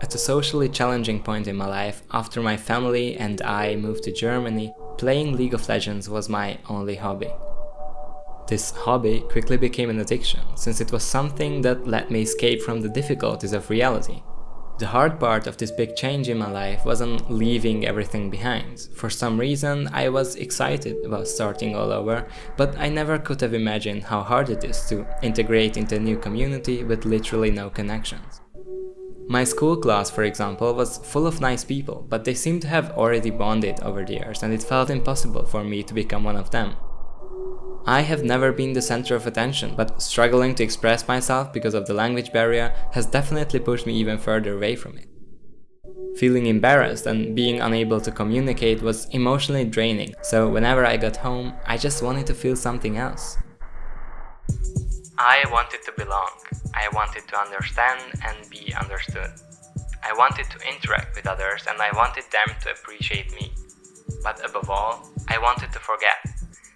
At a socially challenging point in my life, after my family and I moved to Germany, playing League of Legends was my only hobby. This hobby quickly became an addiction, since it was something that let me escape from the difficulties of reality. The hard part of this big change in my life wasn't leaving everything behind. For some reason I was excited about starting all over, but I never could have imagined how hard it is to integrate into a new community with literally no connections. My school class, for example, was full of nice people, but they seemed to have already bonded over the years and it felt impossible for me to become one of them. I have never been the center of attention, but struggling to express myself because of the language barrier has definitely pushed me even further away from it. Feeling embarrassed and being unable to communicate was emotionally draining, so whenever I got home, I just wanted to feel something else. I wanted to belong, I wanted to understand and be understood. I wanted to interact with others and I wanted them to appreciate me. But above all, I wanted to forget.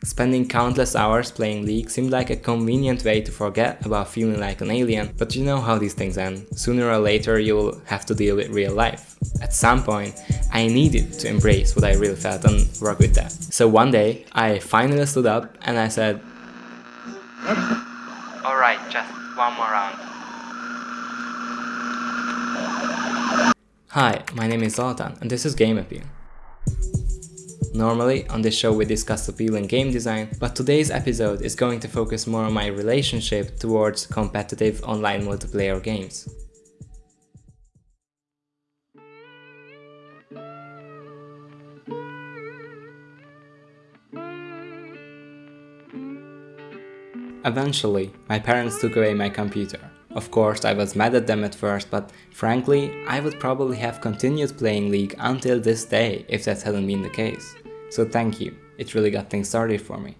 Spending countless hours playing League seemed like a convenient way to forget about feeling like an alien, but you know how these things end. Sooner or later you'll have to deal with real life. At some point, I needed to embrace what I really felt and work with that. So one day, I finally stood up and I said, Alright, just one more round. Hi, my name is Zoltan and this is Game Appeal. Normally, on this show we discuss appeal in game design, but today's episode is going to focus more on my relationship towards competitive online multiplayer games. Eventually, my parents took away my computer. Of course, I was mad at them at first, but frankly, I would probably have continued playing League until this day if that hadn't been the case. So thank you, it really got things started for me.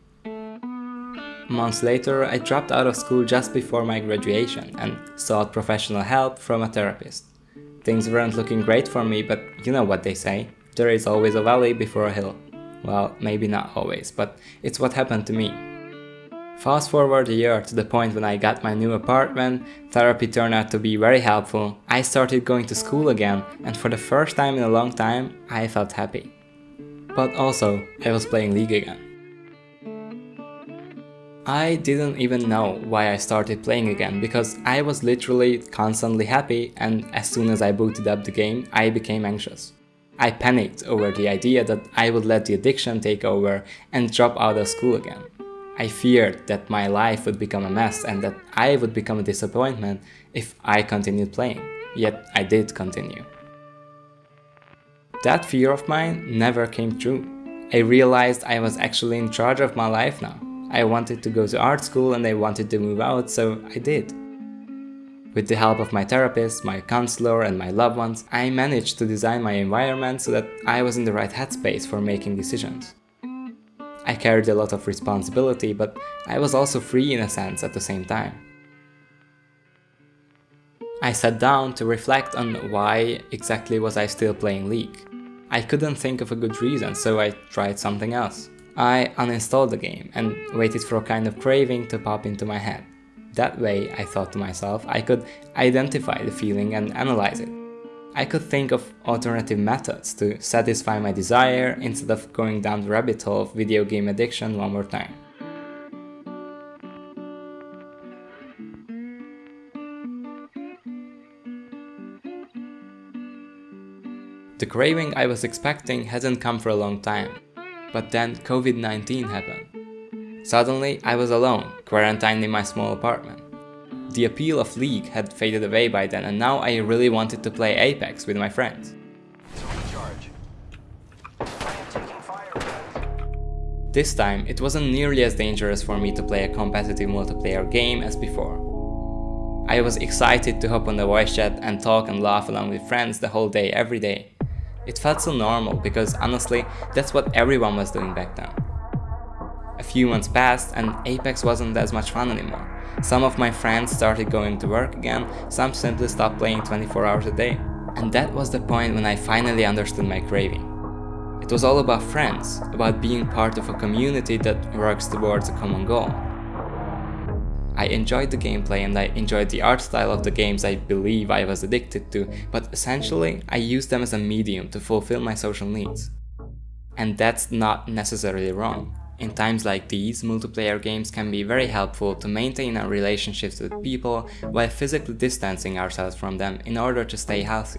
Months later, I dropped out of school just before my graduation and sought professional help from a therapist. Things weren't looking great for me, but you know what they say, there is always a valley before a hill. Well, maybe not always, but it's what happened to me. Fast forward a year to the point when I got my new apartment, therapy turned out to be very helpful, I started going to school again, and for the first time in a long time, I felt happy. But also, I was playing League again. I didn't even know why I started playing again because I was literally constantly happy and as soon as I booted up the game, I became anxious. I panicked over the idea that I would let the addiction take over and drop out of school again. I feared that my life would become a mess and that I would become a disappointment if I continued playing, yet I did continue. That fear of mine never came true. I realized I was actually in charge of my life now. I wanted to go to art school and I wanted to move out, so I did. With the help of my therapist, my counselor and my loved ones, I managed to design my environment so that I was in the right headspace for making decisions. I carried a lot of responsibility, but I was also free in a sense at the same time. I sat down to reflect on why exactly was I still playing League. I couldn't think of a good reason, so I tried something else. I uninstalled the game and waited for a kind of craving to pop into my head. That way, I thought to myself, I could identify the feeling and analyze it. I could think of alternative methods to satisfy my desire instead of going down the rabbit hole of video game addiction one more time. The craving I was expecting hasn't come for a long time, but then COVID-19 happened. Suddenly, I was alone, quarantined in my small apartment. The appeal of League had faded away by then and now I really wanted to play Apex with my friends. This time, it wasn't nearly as dangerous for me to play a competitive multiplayer game as before. I was excited to hop on the voice chat and talk and laugh along with friends the whole day every day. It felt so normal because honestly, that's what everyone was doing back then. A few months passed and Apex wasn't as much fun anymore. Some of my friends started going to work again, some simply stopped playing 24 hours a day. And that was the point when I finally understood my craving. It was all about friends, about being part of a community that works towards a common goal. I enjoyed the gameplay and I enjoyed the art style of the games I believe I was addicted to, but essentially I used them as a medium to fulfill my social needs. And that's not necessarily wrong. In times like these, multiplayer games can be very helpful to maintain our relationships with people while physically distancing ourselves from them in order to stay healthy.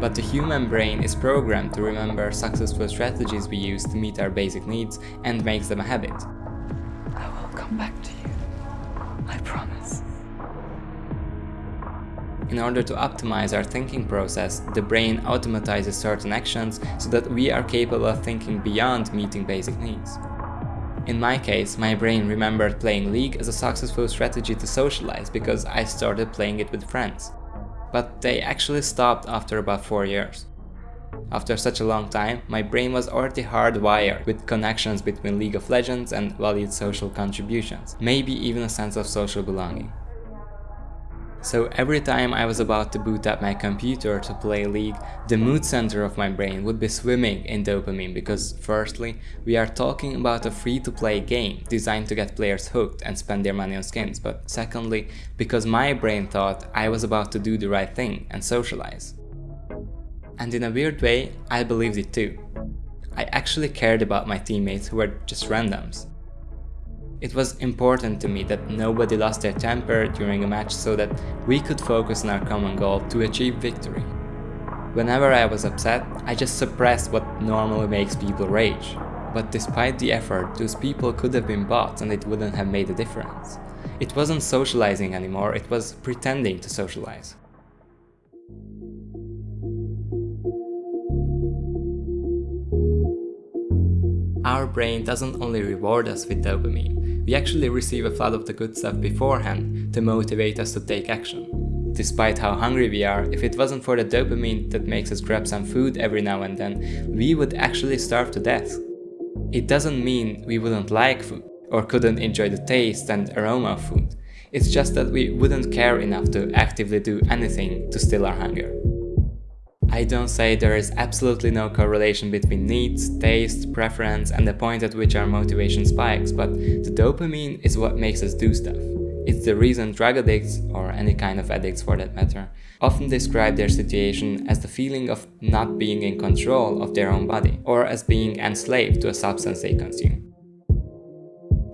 But the human brain is programmed to remember successful strategies we use to meet our basic needs and makes them a habit. I will come back to you. I promise. In order to optimize our thinking process, the brain automatizes certain actions so that we are capable of thinking beyond meeting basic needs. In my case, my brain remembered playing League as a successful strategy to socialize because I started playing it with friends but they actually stopped after about 4 years. After such a long time, my brain was already hardwired with connections between League of Legends and valued social contributions, maybe even a sense of social belonging. So every time I was about to boot up my computer to play League, the mood center of my brain would be swimming in dopamine because firstly, we are talking about a free-to-play game designed to get players hooked and spend their money on skins, but secondly, because my brain thought I was about to do the right thing and socialize. And in a weird way, I believed it too. I actually cared about my teammates who were just randoms. It was important to me that nobody lost their temper during a match so that we could focus on our common goal to achieve victory. Whenever I was upset, I just suppressed what normally makes people rage. But despite the effort, those people could have been bots and it wouldn't have made a difference. It wasn't socializing anymore, it was pretending to socialize. Our brain doesn't only reward us with dopamine, we actually receive a flood of the good stuff beforehand to motivate us to take action. Despite how hungry we are, if it wasn't for the dopamine that makes us grab some food every now and then, we would actually starve to death. It doesn't mean we wouldn't like food, or couldn't enjoy the taste and aroma of food. It's just that we wouldn't care enough to actively do anything to still our hunger. I don't say there is absolutely no correlation between needs, taste, preference and the point at which our motivation spikes, but the dopamine is what makes us do stuff. It's the reason drug addicts, or any kind of addicts for that matter, often describe their situation as the feeling of not being in control of their own body, or as being enslaved to a substance they consume.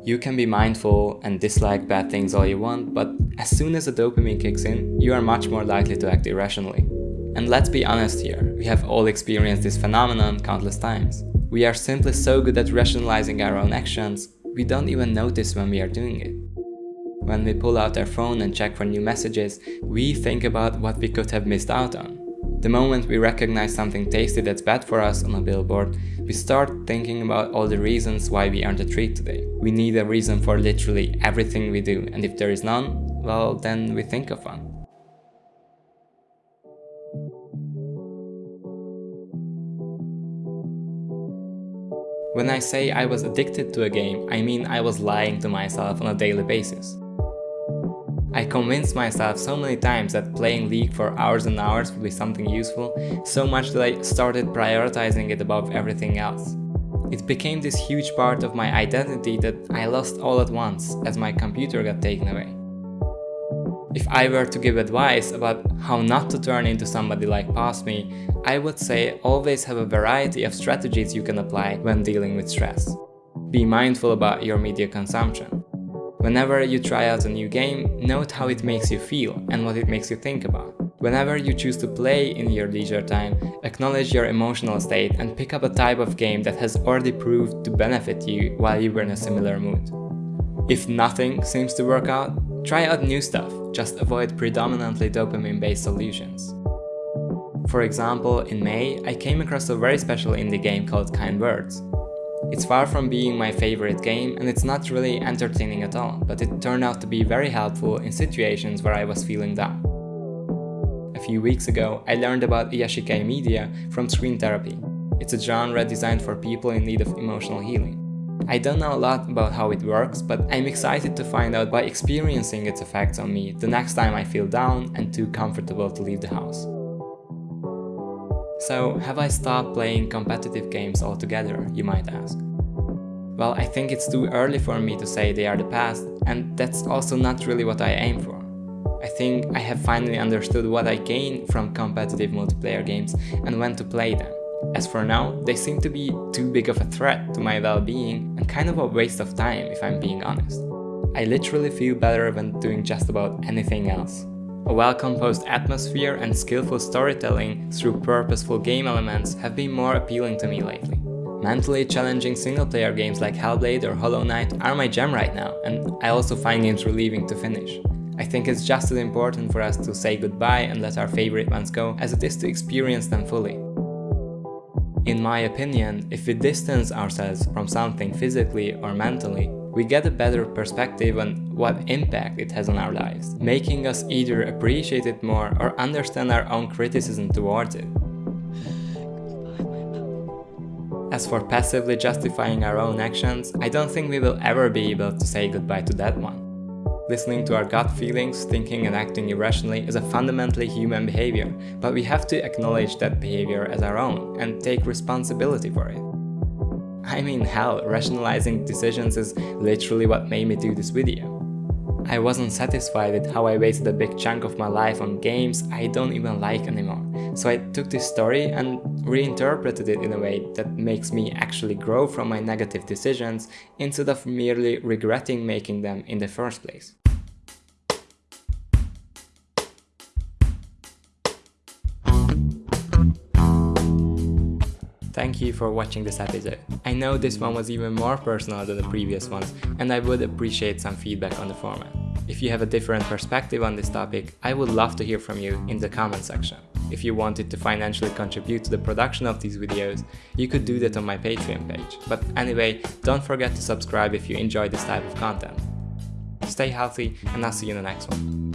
You can be mindful and dislike bad things all you want, but as soon as the dopamine kicks in, you are much more likely to act irrationally. And let's be honest here, we have all experienced this phenomenon countless times. We are simply so good at rationalizing our own actions, we don't even notice when we are doing it. When we pull out our phone and check for new messages, we think about what we could have missed out on. The moment we recognize something tasty that's bad for us on a billboard, we start thinking about all the reasons why we earned a treat today. We need a reason for literally everything we do, and if there is none, well, then we think of one. When I say I was addicted to a game, I mean I was lying to myself on a daily basis. I convinced myself so many times that playing League for hours and hours would be something useful, so much that I started prioritizing it above everything else. It became this huge part of my identity that I lost all at once as my computer got taken away. If I were to give advice about how not to turn into somebody like past me, I would say always have a variety of strategies you can apply when dealing with stress. Be mindful about your media consumption. Whenever you try out a new game, note how it makes you feel and what it makes you think about. Whenever you choose to play in your leisure time, acknowledge your emotional state and pick up a type of game that has already proved to benefit you while you were in a similar mood. If nothing seems to work out, try out new stuff, just avoid predominantly dopamine-based solutions. For example, in May, I came across a very special indie game called Kind Words. It's far from being my favorite game and it's not really entertaining at all, but it turned out to be very helpful in situations where I was feeling down. A few weeks ago, I learned about Iyashikei media from Screen Therapy. It's a genre designed for people in need of emotional healing. I don't know a lot about how it works, but I'm excited to find out by experiencing its effects on me the next time I feel down and too comfortable to leave the house. So, have I stopped playing competitive games altogether, you might ask? Well, I think it's too early for me to say they are the past, and that's also not really what I aim for. I think I have finally understood what I gain from competitive multiplayer games and when to play them. As for now, they seem to be too big of a threat to my well-being and kind of a waste of time if I'm being honest. I literally feel better when doing just about anything else. A well-composed atmosphere and skillful storytelling through purposeful game elements have been more appealing to me lately. Mentally challenging single-player games like Hellblade or Hollow Knight are my jam right now, and I also find games relieving to finish. I think it's just as important for us to say goodbye and let our favorite ones go as it is to experience them fully. In my opinion, if we distance ourselves from something physically or mentally, we get a better perspective on what impact it has on our lives, making us either appreciate it more or understand our own criticism towards it. As for passively justifying our own actions, I don't think we will ever be able to say goodbye to that one. Listening to our gut feelings, thinking and acting irrationally is a fundamentally human behavior, but we have to acknowledge that behavior as our own and take responsibility for it. I mean hell, rationalizing decisions is literally what made me do this video. I wasn't satisfied with how I wasted a big chunk of my life on games I don't even like anymore, so I took this story and reinterpreted it in a way that makes me actually grow from my negative decisions instead of merely regretting making them in the first place. Thank you for watching this episode. I know this one was even more personal than the previous ones and I would appreciate some feedback on the format. If you have a different perspective on this topic, I would love to hear from you in the comment section. If you wanted to financially contribute to the production of these videos, you could do that on my Patreon page. But anyway, don't forget to subscribe if you enjoy this type of content. Stay healthy and I'll see you in the next one.